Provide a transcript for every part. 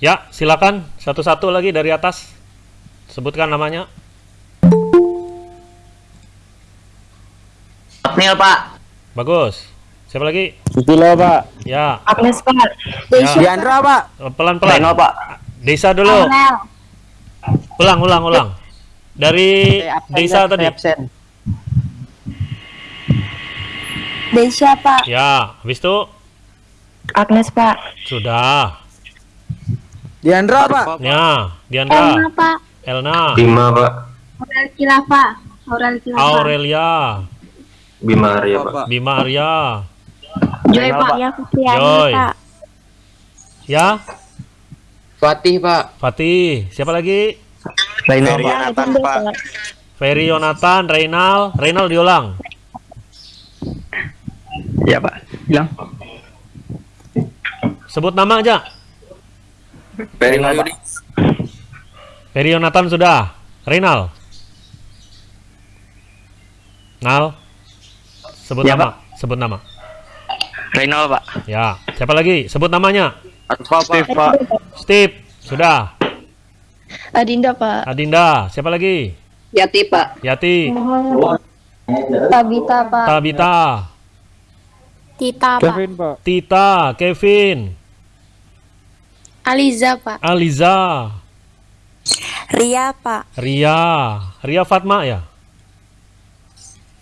Ya, silakan satu-satu lagi dari atas. Sebutkan namanya. Apnil Pak. Bagus. Siapa lagi? Susilo Pak. Ya, Agnes Pak. ya. Diandra Pak. Pelan-pelan. Reno Pak. Desa dulu. Ulang, ulang, ulang. Dari desa tadi. Desya Pak. Ya, habis itu Agnes Pak. sudah. Diandra Pak. Ya, Diandra, Elma Pak. Elna, Bima Pak. Aurel Kilafa. Aurel Kilafa. Aurelia, Bima Arya Pak. Bima Arya. Joy Pak. Ya Fitriani Joy. Pak. Ya, Fatih Pak. Fatih. Siapa lagi? Reno Ya, Pak. Pak. Ferry Yonatan, Reynal, Reynal diulang. Ya Pak. Bilang. Sebut nama aja. Ferry Yonatan sudah. Reynal. Nal. Sebut Ya, nama. Sebut nama. Reno Pak. Ya. Siapa lagi? Sebut namanya. Arfa Pak. Pak. Steve. Sudah. Adinda Pak. Adinda. Siapa lagi? Yati Pak. Yati. Tabita Pak. Tabita. Tita Pak. Kevin Pak. Tita. Kevin. Aliza Pak. Aliza. Ria Pak. Ria. Ria Fatma ya?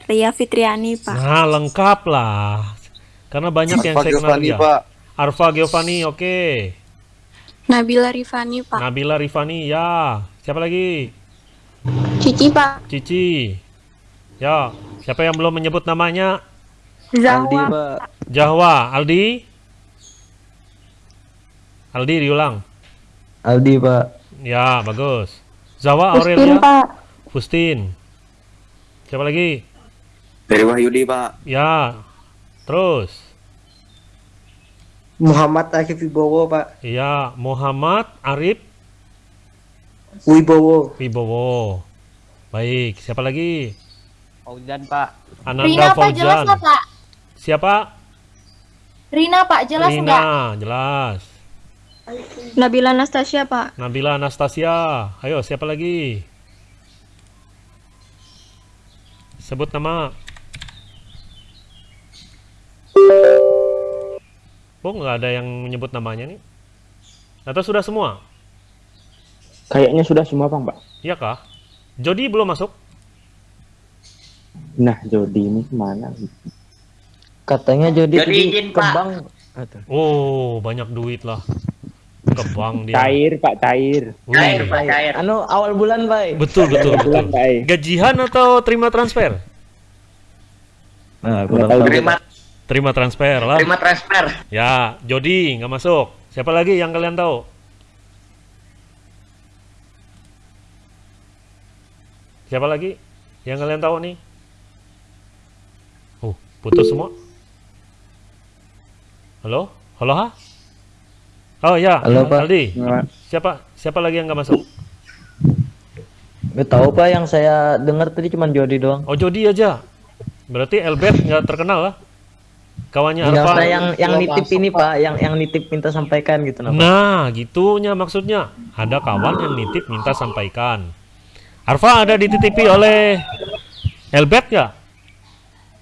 Ria Fitriani Pak. Nah, lengkap lah. Karena banyak yang saya kenal dia. Arfa Giovanni, oke. Nabila Rifani Pak. Nabila Rifani, ya. Siapa lagi? Cici Pak. Cici. Ya. Siapa yang belum menyebut namanya? Zahwa. Pak. Jahwa. Aldi? Aldi diulang. Aldi Pak. Ya, bagus. Zawa Pustin Aurelia. Pak. Fustin. Siapa lagi? Ferry Wahyudi Pak. Ya. Terus. Muhammad Arif Wibowo Pak Iya, Muhammad Arif Wibowo Wibowo. Baik, siapa lagi? Fauzan Pak. Ananda Fauzan. Pak? Siapa? Rina Pak, jelas Rina, jelas. Nabila Anastasia Pak. Nabila Anastasia. Ayo, siapa lagi? Sebut nama. Oh, nggak ada yang menyebut namanya nih. Atau sudah semua? Kayaknya sudah semua Bang Pak. Iya kah? Jody belum masuk? Nah, Jody ini ke mana? Katanya Jody, Jody izin, kembang. Oh, banyak duit lah. Kebang dia. Cair Pak, cair. Cair Pak, cair. Anu awal bulan Pak. Betul, betul, betul. Bulan Pak. Gajian atau terima transfer? Nah, kurang tahu. Terima Terima transfer lah. terima transfer. Ya, Jody nggak masuk. Siapa lagi yang kalian tahu? Siapa lagi yang kalian tahu nih? Oh, putus semua. Halo? Halo, ha? Oh ya, Halo, Pak. Aldi. Siapa siapa lagi yang nggak masuk? Nggak tahu Pak yang saya dengar tadi cuma Jody doang. Oh, Jody aja. Berarti Elbert nggak terkenal lah. Kawannya Yang Arfa. saya yang yang nitip ini Pak, yang yang nitip minta sampaikan gitu nah. Nah, gitunya maksudnya. Ada kawan yang nitip minta sampaikan. Arfa ada dititipi oleh Elbet ya?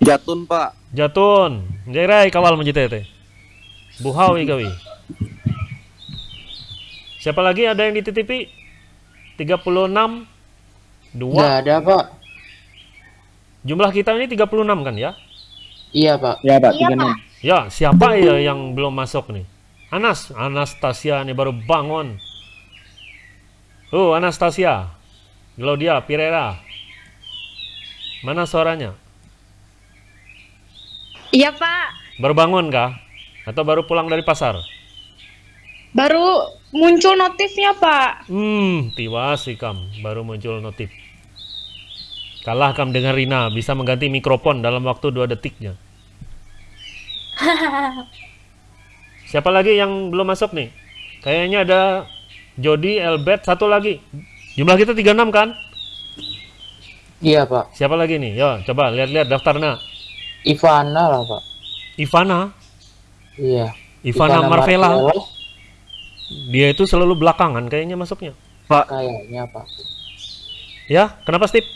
Jatun Pak. Jatun. Jairai kawal menjitete. Buhawi gawi. Siapa lagi ada yang dititipi? 36 Dua. Nggak ada Pak. Jumlah kita ini 36 kan ya? Iya Pak. Ya Pak, 36. Ya, siapa ya yang belum masuk nih? Anas, Anastasia nih baru bangun. Oh, Anastasia. Claudia Pirera. Mana suaranya? Iya Pak. Baru bangun kah? Atau baru pulang dari pasar? Baru muncul notifnya Pak. Hmm, tiwas sih kam, baru muncul notif. Kalah kam dengan Rina, bisa mengganti mikrofon dalam waktu dua detiknya. Siapa lagi yang belum masuk nih? Kayaknya ada Jody, Elbert, satu lagi. Jumlah kita 36 kan? Iya Pak. Siapa lagi nih? Yo, coba lihat-lihat daftarnya. Ivana lah Pak. Ivana, Iya. Ivana, Marvella. Dia itu selalu belakangan kayaknya masuknya. Kayaknya Pak. Ya, kenapa Steve?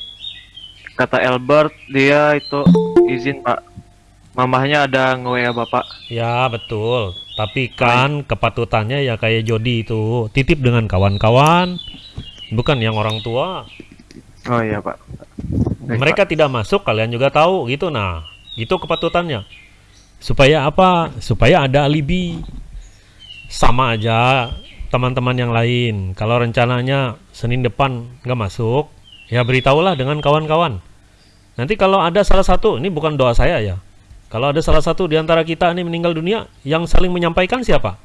Kata Albert dia itu izin pak. Mamahnya ada nge-WA bapak. Ya, betul. Tapi kan kepatutannya ya kayak Jody itu, titip dengan kawan-kawan, bukan yang orang tua. Oh iya pak. Baik, Mereka tidak masuk, kalian juga tahu gitu. Nah, itu kepatutannya. Supaya apa? Supaya ada alibi. Sama aja teman-teman yang lain. Kalau rencananya Senin depan nggak masuk, ya beritahulah dengan kawan-kawan. Nanti kalau ada salah satu, ini bukan doa saya ya. Kalau ada salah satu di antara kita ini meninggal dunia, yang saling menyampaikan siapa?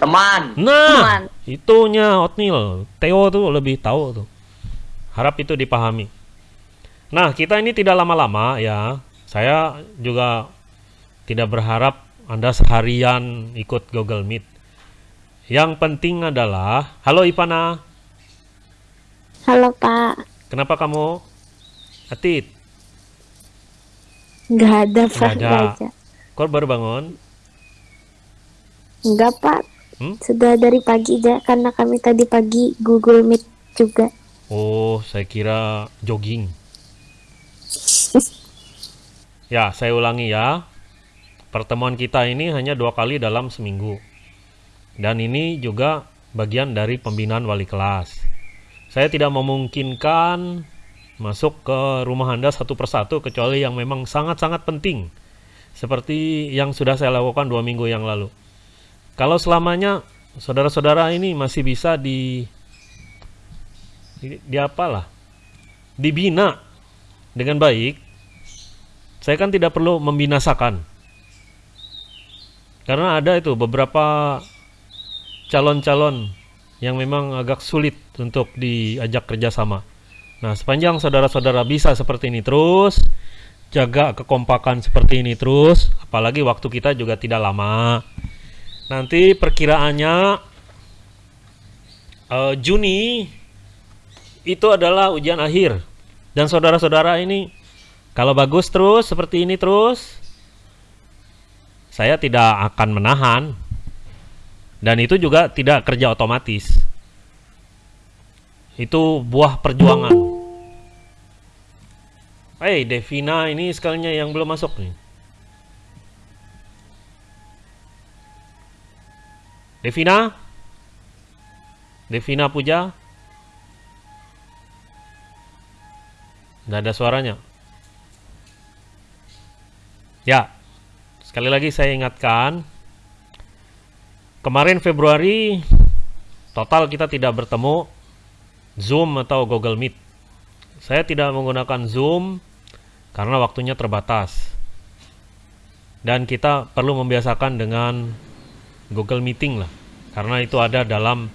Teman. Nah, itunya Otnil. Theo tuh lebih tahu tuh. Harap itu dipahami. Nah, kita ini tidak lama-lama ya. Saya juga tidak berharap Anda seharian ikut Google Meet. Yang penting adalah, halo Ivana, Halo Pak, kenapa kamu? Atit, nggak ada Pak Nggak ada. baru bangun? Nggak Pak, Hmm? sudah dari pagi aja karena kami tadi pagi Google Meet juga. Oh, saya kira jogging. Ya, saya ulangi ya. Pertemuan kita ini hanya dua kali dalam seminggu. Dan ini juga bagian dari pembinaan wali kelas. Saya tidak memungkinkan masuk ke rumah Anda satu persatu kecuali yang memang sangat-sangat penting. Seperti yang sudah saya lakukan dua minggu yang lalu. Kalau selamanya saudara-saudara ini masih bisa di di, di apalah dibina dengan baik saya kan tidak perlu membinasakan karena ada itu beberapa calon-calon yang memang agak sulit untuk diajak kerjasama nah sepanjang saudara-saudara bisa seperti ini terus jaga kekompakan seperti ini terus apalagi waktu kita juga tidak lama nanti perkiraannya eh, Juni itu adalah ujian akhir. Dan saudara-saudara ini kalau bagus terus seperti ini terus saya tidak akan menahan. Dan itu juga tidak kerja otomatis. Itu buah perjuangan. Hei, Devina ini sekalinya yang belum masuk nih. Devina? Devina Puja? Nggak ada suaranya. Ya, sekali lagi saya ingatkan, kemarin Februari total kita tidak bertemu Zoom atau Google Meet. Saya tidak menggunakan Zoom karena waktunya terbatas. Dan kita perlu membiasakan dengan Google Meeting lah, karena itu ada dalam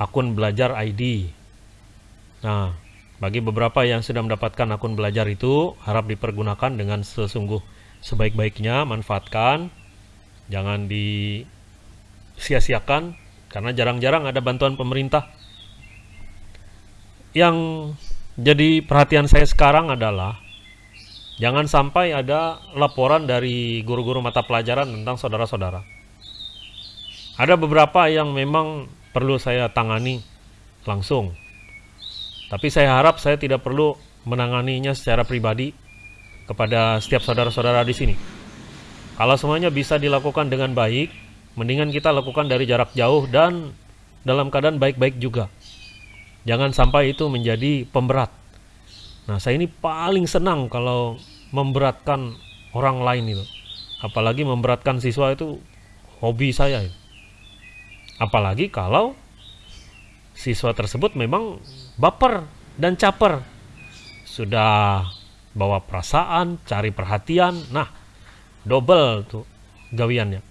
akun belajar ID. Nah, bagi beberapa yang sudah mendapatkan akun belajar itu, harap dipergunakan dengan sesungguh sebaik-baiknya, manfaatkan. Jangan disia-siakan, karena jarang-jarang ada bantuan pemerintah. Yang jadi perhatian saya sekarang adalah, jangan sampai ada laporan dari guru-guru mata pelajaran tentang saudara-saudara. Ada beberapa yang memang perlu saya tangani langsung, tapi saya harap saya tidak perlu menanganinya secara pribadi kepada setiap saudara-saudara di sini. Kalau semuanya bisa dilakukan dengan baik, mendingan kita lakukan dari jarak jauh dan dalam keadaan baik-baik juga. Jangan sampai itu menjadi pemberat. Nah, saya ini paling senang kalau memberatkan orang lain itu. Apalagi memberatkan siswa itu hobi saya. Apalagi kalau siswa tersebut memang baper dan caper. Sudah bawa perasaan, cari perhatian. Nah, double tuh gawiannya.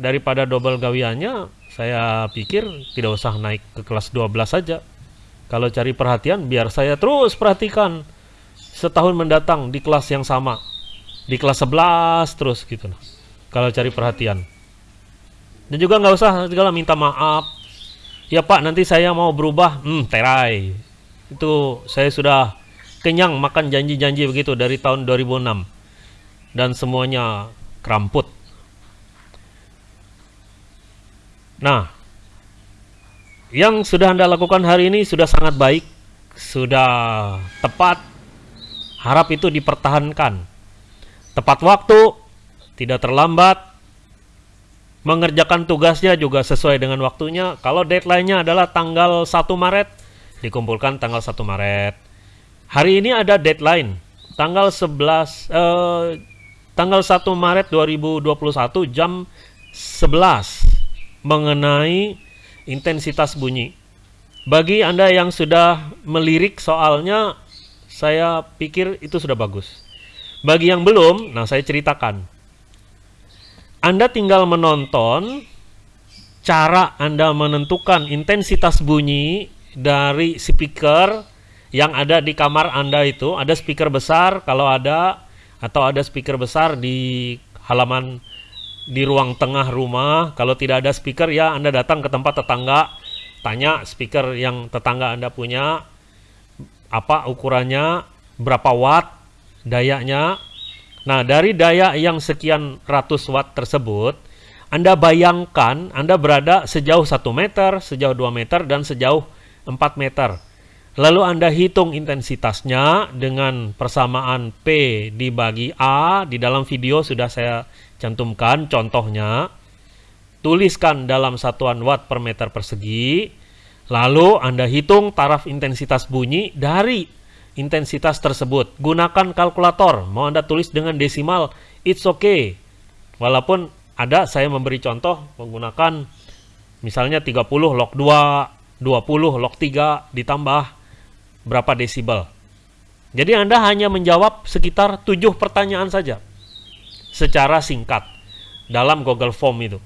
Daripada double gawiannya, saya pikir tidak usah naik ke kelas 12 saja. Kalau cari perhatian, biar saya terus perhatikan setahun mendatang di kelas yang sama. Di kelas 11 terus gitu lah. Kalau cari perhatian. Dan juga nggak usah segala minta maaf. Ya Pak, nanti saya mau berubah. Hmm, terai. Itu saya sudah kenyang makan janji-janji begitu dari tahun 2006. Dan semuanya keramput. Nah, yang sudah Anda lakukan hari ini sudah sangat baik, sudah tepat. Harap itu dipertahankan. Tepat waktu, tidak terlambat, mengerjakan tugasnya juga sesuai dengan waktunya. Kalau deadline-nya adalah tanggal 1 Maret, dikumpulkan tanggal 1 Maret. Hari ini ada deadline, tanggal 11 eh, tanggal 1 Maret 2021 jam 11 mengenai intensitas bunyi. Bagi Anda yang sudah melirik soalnya, saya pikir itu sudah bagus. Bagi yang belum, nah saya ceritakan. Anda tinggal menonton cara Anda menentukan intensitas bunyi dari speaker yang ada di kamar Anda itu. Ada speaker besar kalau ada atau ada speaker besar di halaman di ruang tengah rumah. Kalau tidak ada speaker ya Anda datang ke tempat tetangga, tanya speaker yang tetangga Anda punya apa ukurannya, berapa watt dayanya. Nah, dari daya yang sekian ratus watt tersebut, Anda bayangkan Anda berada sejauh 1 meter, sejauh 2 meter, dan sejauh 4 meter. Lalu Anda hitung intensitasnya dengan persamaan P dibagi A. Di dalam video sudah saya cantumkan contohnya. Tuliskan dalam satuan watt per meter persegi. Lalu Anda hitung taraf intensitas bunyi dari intensitas tersebut. Gunakan kalkulator. Mau Anda tulis dengan desimal, it's okay. Walaupun ada saya memberi contoh menggunakan misalnya 30 log 2, 20 log 3 ditambah berapa desibel. Jadi Anda hanya menjawab sekitar 7 pertanyaan saja secara singkat dalam Google Form itu.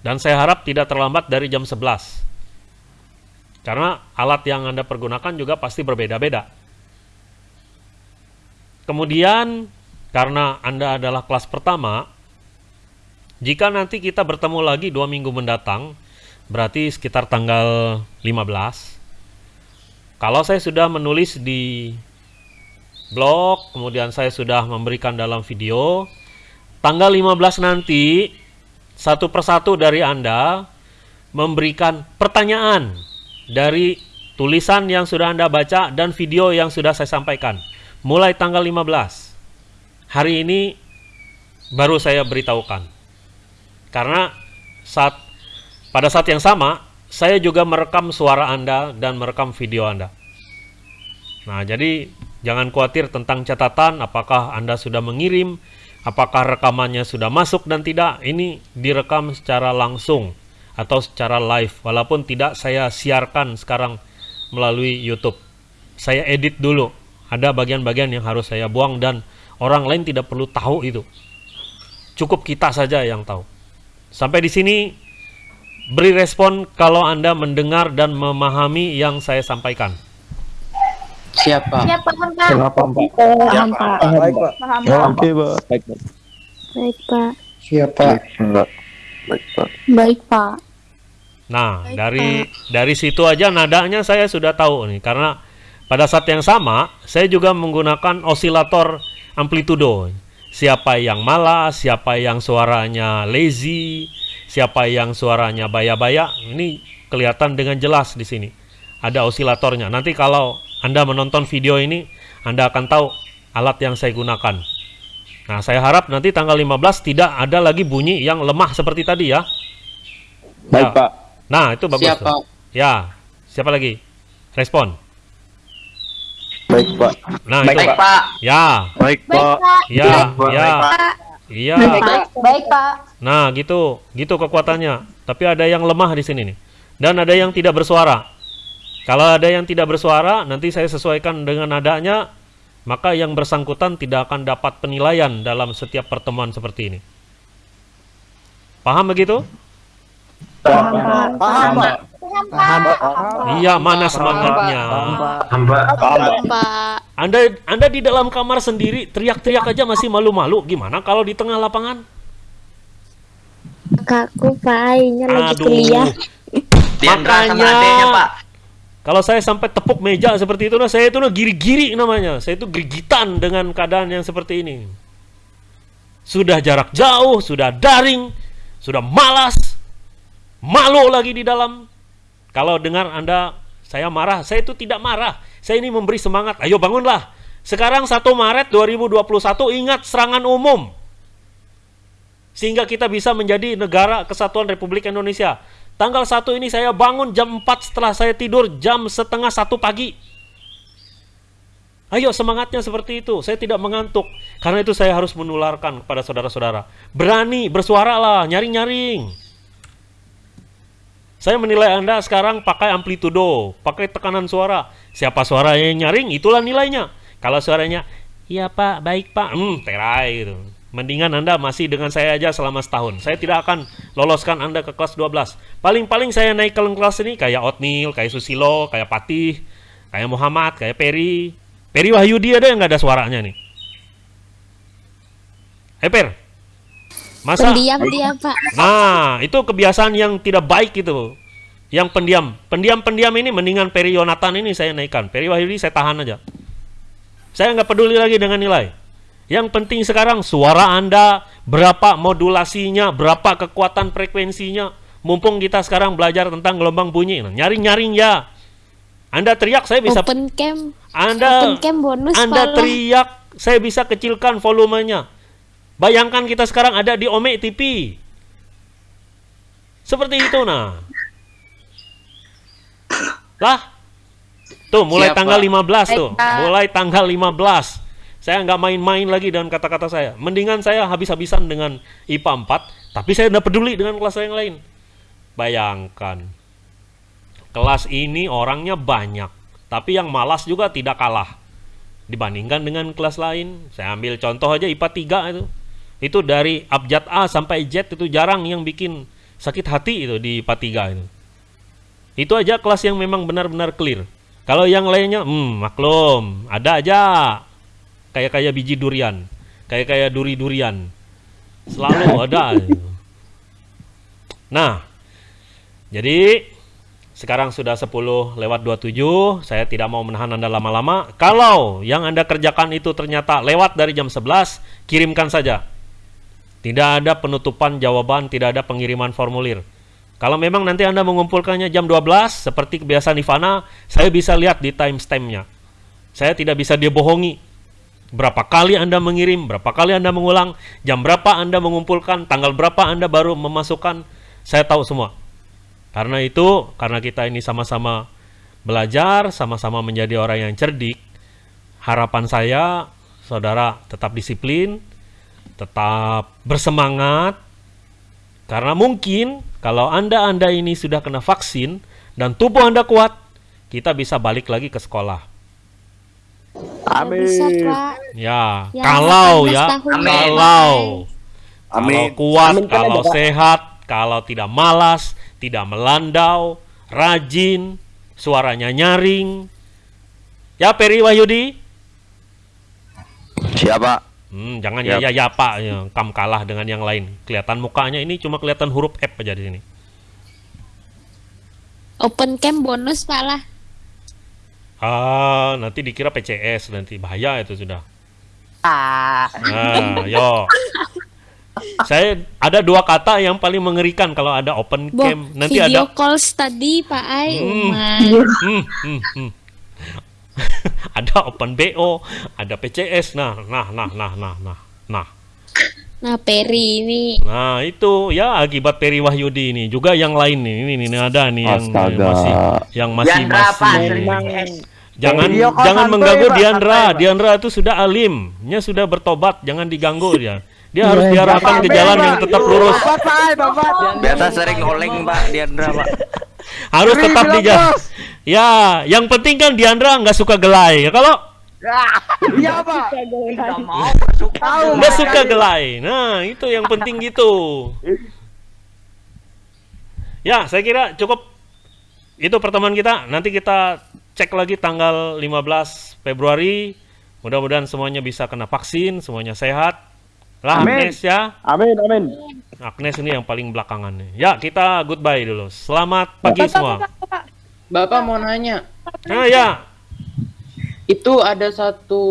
Dan saya harap tidak terlambat dari jam 11. Karena alat yang Anda pergunakan juga pasti berbeda-beda. Kemudian, karena Anda adalah kelas pertama, jika nanti kita bertemu lagi dua minggu mendatang, berarti sekitar tanggal 15. Kalau saya sudah menulis di blog, kemudian saya sudah memberikan dalam video, tanggal 15 nanti satu persatu dari Anda memberikan pertanyaan dari tulisan yang sudah Anda baca dan video yang sudah saya sampaikan. Mulai tanggal 15 hari ini baru saya beritahukan. Karena saat pada saat yang sama saya juga merekam suara Anda dan merekam video Anda. Nah jadi jangan khawatir tentang catatan apakah Anda sudah mengirim apakah rekamannya sudah masuk dan tidak ini direkam secara langsung atau secara live walaupun tidak saya siarkan sekarang melalui YouTube. Saya edit dulu ada bagian-bagian yang harus saya buang dan orang lain tidak perlu tahu itu. Cukup kita saja yang tahu. Sampai di sini beri respon kalau Anda mendengar dan memahami yang saya sampaikan Siapa? Siap, paham, Pak. Kenapa, Pak? Paham, Pak. Baik, Pak. Paham, Pak. Oke, Pak. Baik, Pak. Baik, Pak. Siap, Pak. Enggak. Baik, Pak. Baik, Pak. Nah, Baik, dari dari situ aja nadanya saya sudah tahu nih karena pada saat yang sama saya juga menggunakan osilator amplitudo. Siapa yang malas, siapa yang suaranya lazy, siapa yang suaranya baya-baya, ini kelihatan dengan jelas di sini. Ada osilatornya. Nanti kalau Anda menonton video ini, Anda akan tahu alat yang saya gunakan. Nah, saya harap nanti tanggal 15 tidak ada lagi bunyi yang lemah seperti tadi ya. Baik, Ya. Pak. Nah, itu bagus Siapa? tuh. Ya, siapa lagi? Respon. Baik, Pak. Nah, Baik, itu. Pak. Ya, Baik, Pak. ya, Baik, ya. Pak. Iya. Baik, baik, Pak. Nah, gitu. Gitu kekuatannya. Tapi ada yang lemah di sini nih. Dan ada yang tidak bersuara. Kalau ada yang tidak bersuara, nanti saya sesuaikan dengan nadanya, maka yang bersangkutan tidak akan dapat penilaian dalam setiap pertemuan seperti ini. Paham begitu? Paham, Pak. Paham, Pak. Iya, mana semangatnya? Pak. Anda Anda di dalam kamar sendiri teriak-teriak aja masih malu-malu. Gimana kalau di tengah lapangan? Kakakku, Pak, ini lagi kuliah. Makanya Kalau saya sampai tepuk meja seperti itu, nah saya itu nah giri-giri namanya. Saya itu gerigitan dengan keadaan yang seperti ini. Sudah jarak jauh, sudah daring, sudah malas. Malu lagi di dalam. Kalau dengar Anda saya marah, saya itu tidak marah. Saya ini memberi semangat. Ayo bangunlah. Sekarang 1 Maret 2021 ingat serangan umum. Sehingga kita bisa menjadi negara kesatuan Republik Indonesia. Tanggal 1 ini saya bangun jam 4 setelah saya tidur jam setengah 1 pagi. Ayo semangatnya seperti itu. Saya tidak mengantuk. Karena itu saya harus menularkan kepada saudara-saudara. Berani, bersuaralah, nyaring-nyaring. Saya menilai Anda sekarang pakai amplitudo, pakai tekanan suara. Siapa suara yang nyaring, itulah nilainya. Kalau suaranya, iya pak, baik pak, hmm, terai gitu. Mendingan Anda masih dengan saya aja selama setahun. Saya tidak akan loloskan Anda ke kelas 12. Paling-paling saya naik ke kelas ini kayak Otnil, kayak Susilo, kayak Patih, kayak Muhammad, kayak Peri. Peri Wahyudi ada yang nggak ada suaranya nih? Hei Per, masa Pendiam dia, Pak. Nah, itu kebiasaan yang tidak baik itu. Yang pendiam. Pendiam-pendiam ini mendingan Peri Yonatan ini saya naikkan. Peri Wahyudi saya tahan aja. Saya nggak peduli lagi dengan nilai. Yang penting sekarang suara Anda, berapa modulasinya, berapa kekuatan frekuensinya. Mumpung kita sekarang belajar tentang gelombang bunyi. Nah, Nyaring-nyaring ya. Anda teriak, saya bisa... Open cam. Anda, Open cam bonus Anda teriak, saya bisa kecilkan volumenya. Bayangkan kita sekarang ada di Ome TV. Seperti itu nah. Lah. Tuh mulai Siap, tanggal Pak. 15 tuh. Mulai tanggal 15. Saya nggak main-main lagi dengan kata-kata saya. Mendingan saya habis-habisan dengan IPA 4, tapi saya tidak peduli dengan kelas yang lain. Bayangkan. Kelas ini orangnya banyak, tapi yang malas juga tidak kalah dibandingkan dengan kelas lain. Saya ambil contoh aja IPA 3 itu. Itu dari abjad A sampai Z itu jarang yang bikin sakit hati itu di IPA 3 itu. Itu aja kelas yang memang benar-benar clear. Kalau yang lainnya, hmm, maklum, ada aja kayak kayak biji durian, kayak kayak duri-durian. Selalu ada. Nah, jadi sekarang sudah 10 lewat 27, saya tidak mau menahan Anda lama-lama. Kalau yang Anda kerjakan itu ternyata lewat dari jam 11, kirimkan saja. Tidak ada penutupan jawaban, tidak ada pengiriman formulir. Kalau memang nanti Anda mengumpulkannya jam 12, seperti kebiasaan Ivana, saya bisa lihat di timestamp-nya. Saya tidak bisa dia bohongi. Berapa kali Anda mengirim, berapa kali Anda mengulang, jam berapa Anda mengumpulkan, tanggal berapa Anda baru memasukkan, saya tahu semua. Karena itu, karena kita ini sama-sama belajar, sama-sama menjadi orang yang cerdik, harapan saya, saudara tetap disiplin, tetap bersemangat, karena mungkin kalau Anda-Anda ini sudah kena vaksin dan tubuh Anda kuat, kita bisa balik lagi ke sekolah. Bisa, Pak. Ya, Yang kalau 18 ya, tahun Amin. kalau kalau Amin. kuat, Amin kalau sehat, kalau tidak malas, tidak melandau, rajin, suaranya nyaring. Ya, Peri Wahyudi. Siapa? Hmm, jangan ya ya ya Pak, ya, kam kalah dengan yang lain. Kelihatan mukanya ini cuma kelihatan huruf F aja di sini. Open cam bonus, Pak lah. Ah, nanti dikira PCS nanti bahaya itu sudah. Ah. Nah, yo. Saya ada dua kata yang paling mengerikan kalau ada open Boh, cam. Nanti video ada calls tadi, Pak Ai. Hmm. Umat. hmm, hmm, hmm. ada open BO, ada PCS. Nah, nah, nah, nah, nah, nah. Nah, Nah, Peri ini nah itu ya akibat Peri Wahyudi ini juga yang lain nih. Ini, ini ada nih yang Astaga. masih yang masih Pak, masih Jangan call jangan mengganggu Diandra. Diandra itu sudah alim, nya sudah bertobat, jangan diganggu dia. Dia harus Iya, diarahkan ke jalan yang tetap lurus. Biasa sering oleng Pak Diandra Pak. Harus tetap di jalan. Ya, yang penting kan Diandra nggak suka gelai. Kalau Iya Pak. Tidak mau masuk Tahu nggak suka gelai, nah itu yang penting gitu. Ya, saya kira cukup. Itu pertemuan kita. Nanti kita cek lagi tanggal 15 Februari. Mudah-mudahan semuanya bisa kena vaksin, semuanya sehat. Lah Amin. Agnes ya. Amin, amin. Agnes ini yang paling belakangan nih. Ya, kita goodbye dulu. Selamat pagi semua. Bapak mau nanya, Nah, ya. itu ada satu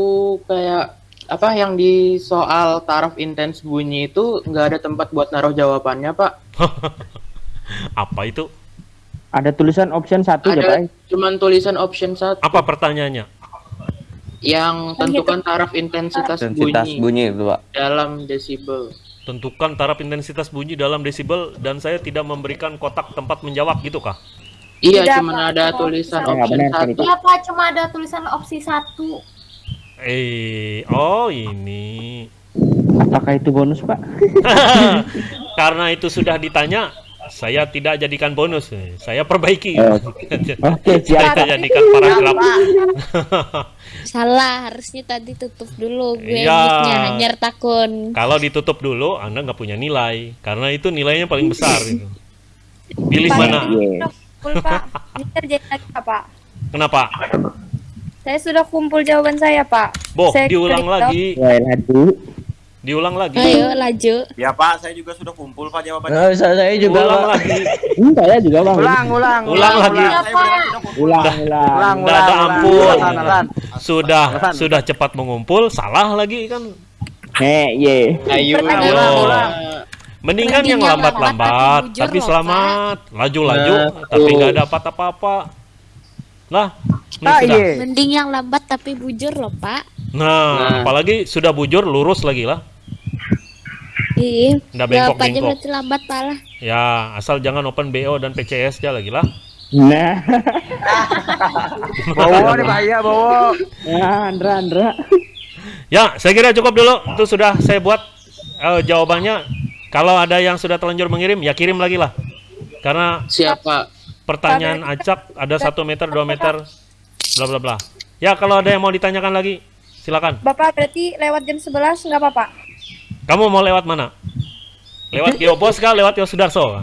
kayak apa yang di soal taraf intens bunyi itu nggak ada tempat buat naruh jawabannya Pak? Apa itu? Ada tulisan option satu ya, Pak. Cuman tulisan option satu Apa pertanyaannya? yang tentukan taraf intensitas, Intensitas bunyi, bunyi itu pak. dalam desibel. Tentukan taraf intensitas bunyi dalam desibel dan saya tidak memberikan kotak tempat menjawab gitu kah? Iya, Tidak, Pak. ada tulisan bisa. option Ya, benar, satu. Iya Pak, cuma ada tulisan opsi satu. Eh, oh ini. Apakah itu bonus, Pak? Karena itu sudah ditanya, saya tidak jadikan bonus. Saya perbaiki. Oh. Oke, siap. saya jadikan paragraf. Salah, harusnya tadi tutup dulu gue mic-nya hanyar takun. Kalau ditutup dulu, Anda nggak punya nilai. Karena itu nilainya paling besar. Gitu. Pilih Pak, mana? Kumpul Pak. Ini lagi. Kenapa? Saya sudah kumpul jawaban saya Pak. Boh, Saya diulang klik lagi. Diulang lagi. Ayo, laju. Ya Pak, saya juga sudah kumpul Pak jawabannya. Nah, saya, saya juga, Ulang Pak. lagi. Hmm, saya juga, Bang. Ulang, ulang, Ulang lagi. Sudah kumpul. Ulang, ulang. Ulang, ulang, ada ulang. ampun. Ulang, ulang. Sudah sudah cepat mengumpul, salah lagi kan. Heh, ye. Ayo, ulang, ulang. Mendingan Mending yang lambat-lambat, lambat tapi selamat. Laju-laju, Nah, tapi nggak dapat apa-apa. Lah, ini Ah, sudah. iya. Mending yang lambat tapi bujur loh, Pak. Nah, Nah. apalagi sudah bujur, lurus lagi lah. Iya. Nggak Jawabannya bengkok-bengkok. berarti lambat malah. Ya, asal jangan open BO dan PCS aja lagi lah. Nah, Bawa nih bahaya, bawa. nah, Andra, Andra. Ya, saya kira cukup dulu. Itu sudah saya buat eh, jawabannya. Kalau ada yang sudah terlanjur mengirim, ya kirim lagi lah. Karena Siapa? pertanyaan acak ada satu meter, dua meter, bla bla bla. Ya, kalau ada yang mau ditanyakan lagi, silakan. Bapak berarti lewat jam 11 nggak apa-apa? Kamu mau lewat mana? Lewat Geopos kah? Lewat Yosudarso?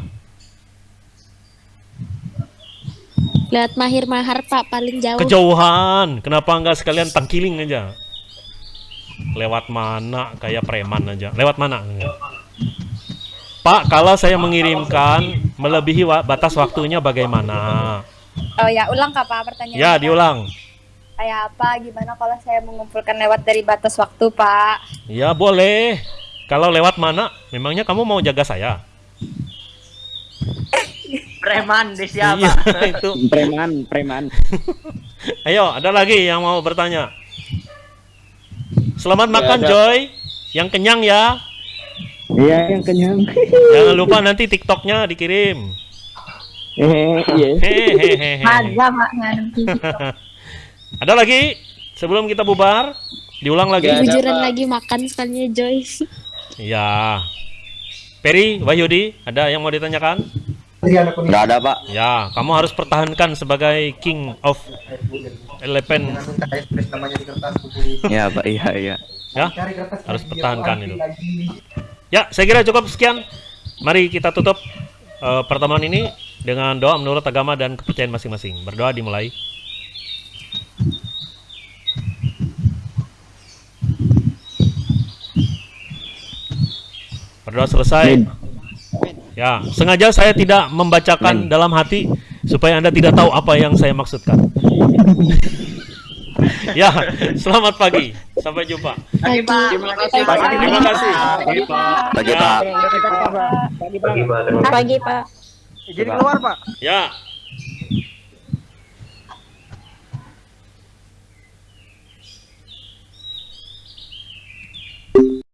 Lihat Mahir Mahar, Pak, paling jauh. Kejauhan. Kenapa nggak sekalian tangkiling aja? Lewat mana? Kayak preman aja. Lewat mana? Pak, kalau saya mengirimkan melebihi wa- batas waktunya bagaimana? Oh ya, ulang Kak Pak pertanyaannya. Ya, diulang. Kayak apa? Gimana kalau saya mengumpulkan lewat dari batas waktu Pak? Ya, boleh. Kalau lewat mana? Memangnya kamu mau jaga saya? Preman di siapa? Iya, itu. Preman, preman. Ayo, ada lagi yang mau bertanya. Selamat makan, ada. Joy. Yang kenyang ya. Iya, yang kenyang. Jangan lupa nanti TikToknya dikirim. Hehe, iya. Hehehe. Ada ada lagi? Sebelum kita bubar, diulang lagi. Pak. lagi makan sekalinya Joy. Ya. Peri, Wahyudi, ada yang mau ditanyakan? Nggak ada pak. Ya, kamu harus pertahankan sebagai King of Eleven. Ya pak, iya iya. Ya, harus pertahankan itu. Ya, saya kira cukup sekian. Mari kita tutup eh, pertemuan ini dengan doa menurut agama dan kepercayaan masing-masing. Berdoa dimulai. Berdoa selesai. Ya, sengaja saya tidak membacakan dalam hati supaya Anda tidak tahu apa yang saya maksudkan. ya, selamat pagi. Sampai jumpa. Pagi. Terima kasih. Pak. Terima kasih. Pagi Ya. pak. Pagi Pak. Jadi keluar, Pak. Ya,